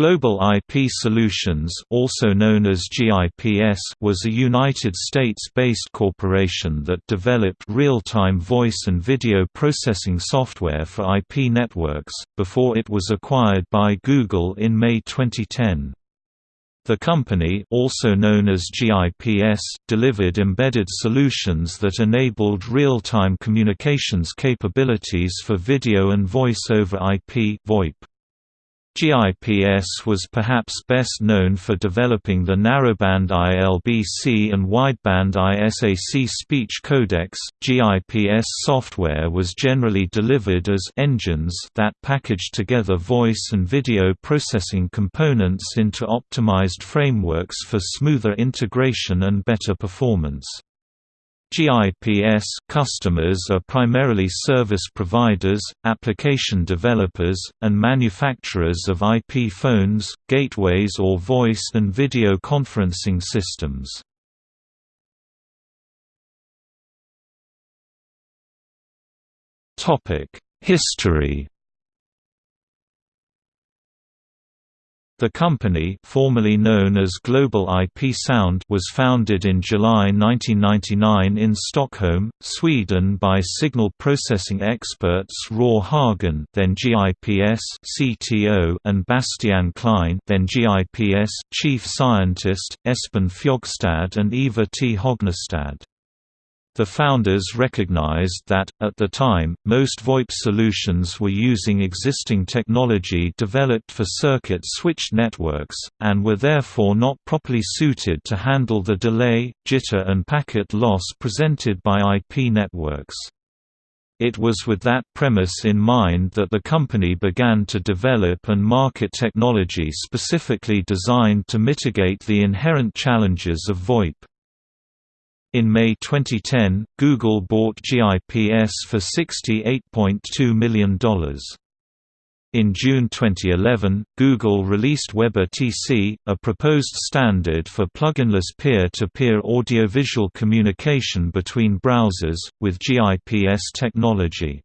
Global IP Solutions also known as GIPS was a United States-based corporation that developed real-time voice and video processing software for IP networks, before it was acquired by Google in May 2010. The company also known as GIPS delivered embedded solutions that enabled real-time communications capabilities for video and voice over IP VoIP. GIPS was perhaps best known for developing the narrowband ILBC and wideband ISAC speech codecs. GIPS software was generally delivered as engines that packaged together voice and video processing components into optimized frameworks for smoother integration and better performance. GIPS customers are primarily service providers, application developers, and manufacturers of IP phones, gateways or voice and video conferencing systems. History The company formerly known as Global IP Sound was founded in July 1999 in Stockholm, Sweden by signal processing experts Roar Hagen then GIPS CTO and Bastiaan Kleijn then GIPS chief scientist, Espen Fjogstad and Eva T. Hognestad. The founders recognized that, at the time, most VoIP solutions were using existing technology developed for circuit-switched networks, and were therefore not properly suited to handle the delay, jitter and packet loss presented by IP networks. It was with that premise in mind that the company began to develop and market technology specifically designed to mitigate the inherent challenges of VoIP. In May 2010, Google bought GIPS for $68.2 million. In June 2011, Google released WebRTC, a proposed standard for pluginless peer-to-peer audiovisual communication between browsers, with GIPS technology.